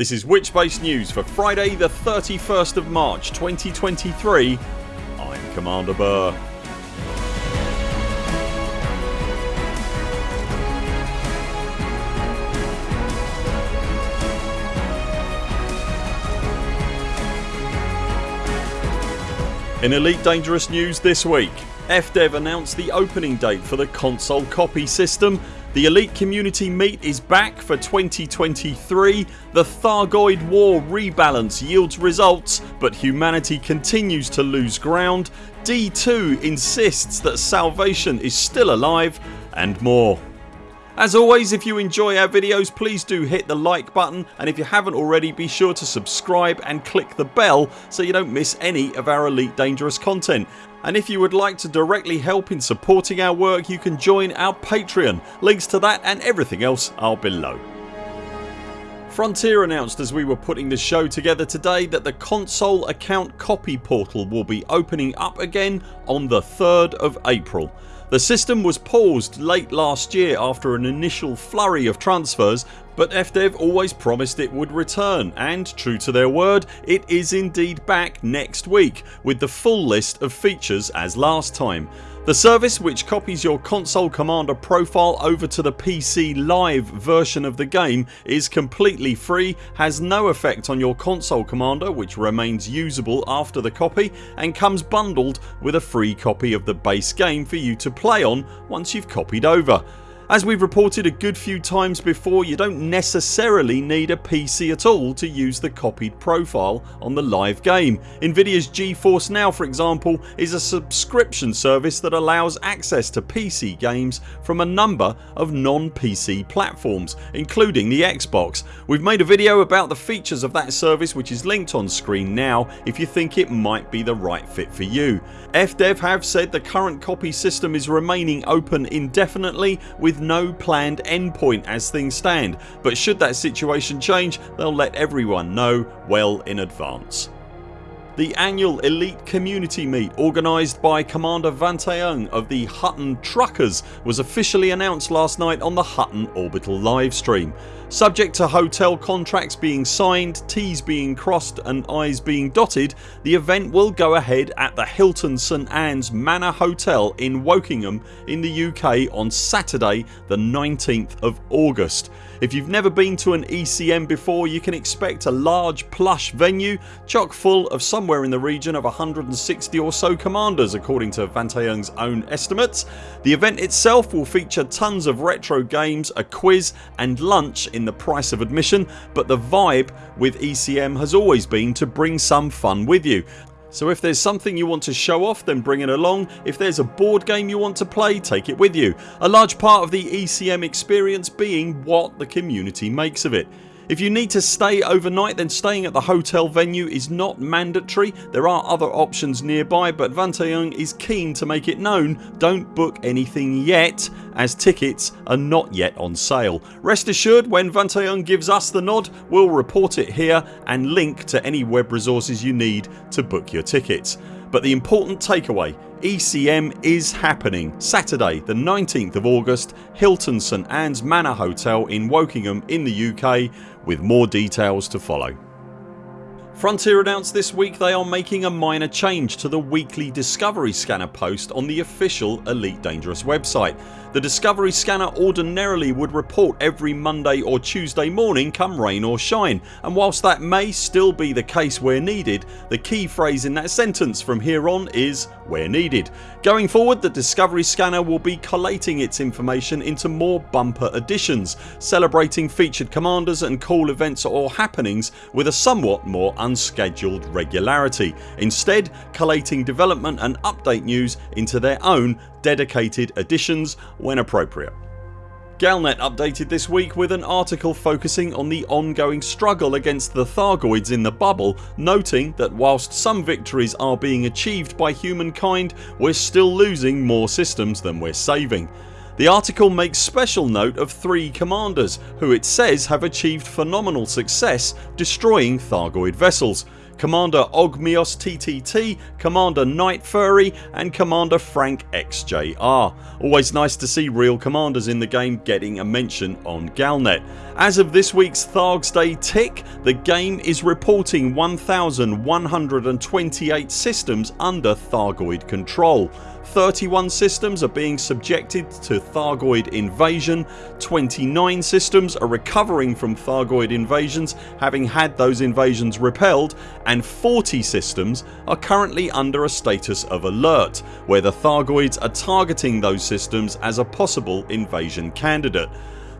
This is Witchbase News for Friday the 31st of March 2023 I'm Commander Burr. In Elite Dangerous news this week FDev announced the opening date for the console copy system the Elite Community Meet is back for 2023 The Thargoid War rebalance yields results but humanity continues to lose ground D2 insists that salvation is still alive and more. As always if you enjoy our videos please do hit the like button and if you haven't already be sure to subscribe and click the bell so you don't miss any of our Elite Dangerous content and if you would like to directly help in supporting our work you can join our Patreon. Links to that and everything else are below. Frontier announced as we were putting the show together today that the console account copy portal will be opening up again on the 3rd of April. The system was paused late last year after an initial flurry of transfers but FDev always promised it would return and true to their word it is indeed back next week with the full list of features as last time. The service which copies your console commander profile over to the PC live version of the game is completely free, has no effect on your console commander which remains usable after the copy and comes bundled with a free copy of the base game for you to play on once you've copied over. As we've reported a good few times before you don't necessarily need a PC at all to use the copied profile on the live game. Nvidia's GeForce Now for example is a subscription service that allows access to PC games from a number of non-PC platforms including the Xbox. We've made a video about the features of that service which is linked on screen now if you think it might be the right fit for you. FDev have said the current copy system is remaining open indefinitely with no planned endpoint as things stand but should that situation change they'll let everyone know well in advance. The annual Elite Community Meet organised by Commander Vantaeung of the Hutton Truckers was officially announced last night on the Hutton Orbital livestream. Subject to hotel contracts being signed, T's being crossed and I's being dotted the event will go ahead at the Hilton St Anne's Manor Hotel in Wokingham in the UK on Saturday the 19th of August. If you've never been to an ECM before you can expect a large plush venue chock full of somewhere in the region of 160 or so commanders according to Vantaeung's own estimates. The event itself will feature tons of retro games, a quiz and lunch in the price of admission but the vibe with ECM has always been to bring some fun with you. So if there's something you want to show off then bring it along. If there's a board game you want to play take it with you. A large part of the ECM experience being what the community makes of it. If you need to stay overnight then staying at the hotel venue is not mandatory. There are other options nearby but Vantaeung is keen to make it known don't book anything yet as tickets are not yet on sale. Rest assured when Vantaeung gives us the nod we'll report it here and link to any web resources you need to book your tickets. But the important takeaway ECM is happening Saturday the 19th of August Hilton St Anne's Manor Hotel in Wokingham in the UK with more details to follow. Frontier announced this week they are making a minor change to the weekly Discovery Scanner post on the official Elite Dangerous website. The Discovery Scanner ordinarily would report every Monday or Tuesday morning come rain or shine and whilst that may still be the case where needed the key phrase in that sentence from here on is where needed. Going forward the Discovery Scanner will be collating its information into more bumper editions celebrating featured commanders and cool events or happenings with a somewhat more unscheduled regularity, instead collating development and update news into their own dedicated editions when appropriate. Galnet updated this week with an article focusing on the ongoing struggle against the Thargoids in the bubble noting that whilst some victories are being achieved by humankind we're still losing more systems than we're saving. The article makes special note of three commanders who it says have achieved phenomenal success destroying Thargoid vessels Commander Ogmios TTT, Commander Night Fury and Commander Frank XJR. Always nice to see real commanders in the game getting a mention on Galnet. As of this weeks Thargs Day tick the game is reporting 1128 systems under Thargoid control. 31 systems are being subjected to Thargoid invasion, 29 systems are recovering from Thargoid invasions having had those invasions repelled and 40 systems are currently under a status of alert where the Thargoids are targeting those systems as a possible invasion candidate.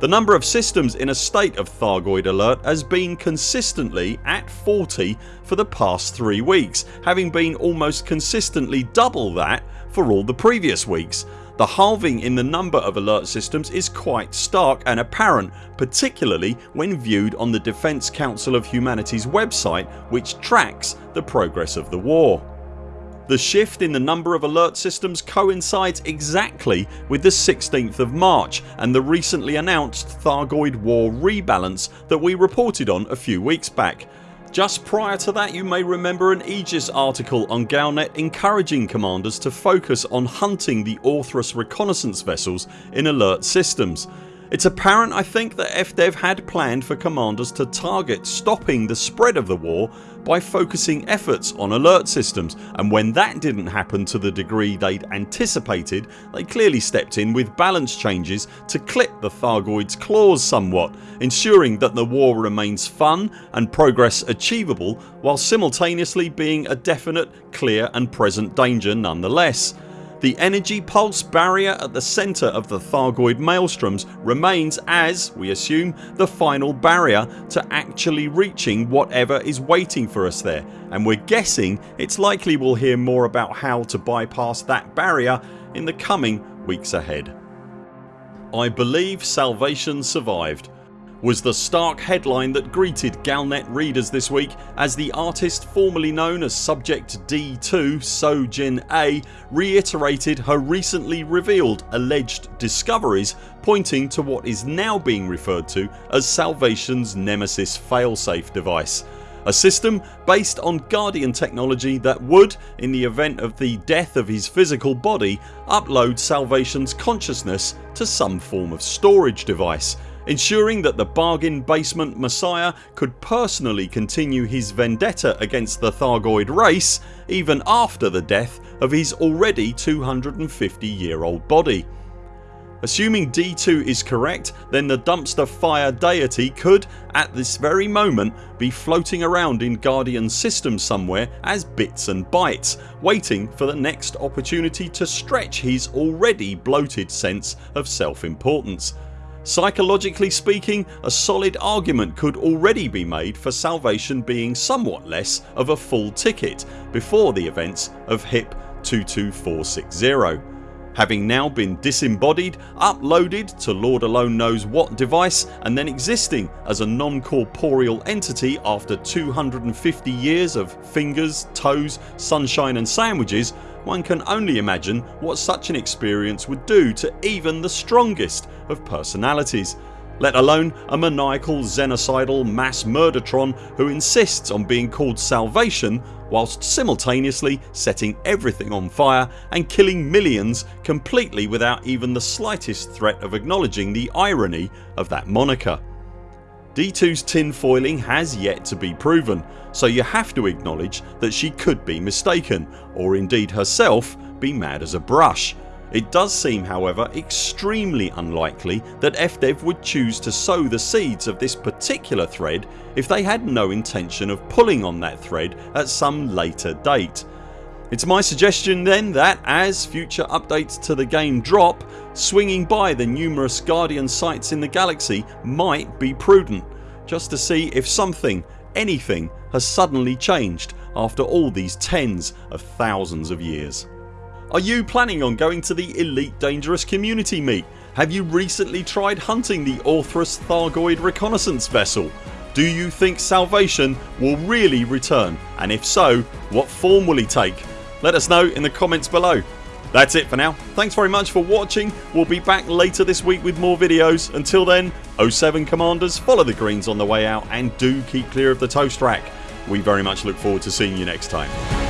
The number of systems in a state of Thargoid alert has been consistently at 40 for the past 3 weeks having been almost consistently double that for all the previous weeks. The halving in the number of alert systems is quite stark and apparent particularly when viewed on the Defence Council of Humanity's website which tracks the progress of the war. The shift in the number of alert systems coincides exactly with the 16th of March and the recently announced Thargoid War rebalance that we reported on a few weeks back. Just prior to that you may remember an Aegis article on Galnet encouraging commanders to focus on hunting the Orthrus reconnaissance vessels in alert systems. It's apparent I think that FDev had planned for commanders to target stopping the spread of the war by focusing efforts on alert systems and when that didn't happen to the degree they'd anticipated they clearly stepped in with balance changes to clip the Thargoids claws somewhat ensuring that the war remains fun and progress achievable while simultaneously being a definite, clear and present danger nonetheless. The energy pulse barrier at the centre of the Thargoid maelstroms remains as, we assume, the final barrier to actually reaching whatever is waiting for us there and we're guessing it's likely we'll hear more about how to bypass that barrier in the coming weeks ahead. I believe Salvation survived was the stark headline that greeted Galnet readers this week as the artist formerly known as Subject D2 Sojin A reiterated her recently revealed alleged discoveries pointing to what is now being referred to as Salvation's Nemesis failsafe device. A system based on Guardian technology that would, in the event of the death of his physical body, upload Salvation's consciousness to some form of storage device ensuring that the bargain basement messiah could personally continue his vendetta against the Thargoid race even after the death of his already 250 year old body. Assuming D2 is correct then the dumpster fire deity could at this very moment be floating around in Guardian system somewhere as bits and bytes waiting for the next opportunity to stretch his already bloated sense of self importance Psychologically speaking a solid argument could already be made for Salvation being somewhat less of a full ticket before the events of HIP 22460. Having now been disembodied, uploaded to Lord alone knows what device and then existing as a non-corporeal entity after 250 years of fingers, toes, sunshine and sandwiches one can only imagine what such an experience would do to even the strongest of personalities let alone a maniacal xenocidal mass murdertron who insists on being called salvation whilst simultaneously setting everything on fire and killing millions completely without even the slightest threat of acknowledging the irony of that moniker. D2's tinfoiling has yet to be proven so you have to acknowledge that she could be mistaken or indeed herself be mad as a brush. It does seem however extremely unlikely that FDev would choose to sow the seeds of this particular thread if they had no intention of pulling on that thread at some later date. It's my suggestion then that as future updates to the game drop swinging by the numerous Guardian sites in the galaxy might be prudent just to see if something, anything has suddenly changed after all these tens of thousands of years. Are you planning on going to the Elite Dangerous Community Meet? Have you recently tried hunting the Orthrus Thargoid reconnaissance vessel? Do you think Salvation will really return and if so what form will he take? Let us know in the comments below. That's it for now. Thanks very much for watching. We'll be back later this week with more videos. Until then 0 7 CMDRs follow the greens on the way out and do keep clear of the toast rack. we very much look forward to seeing you next time.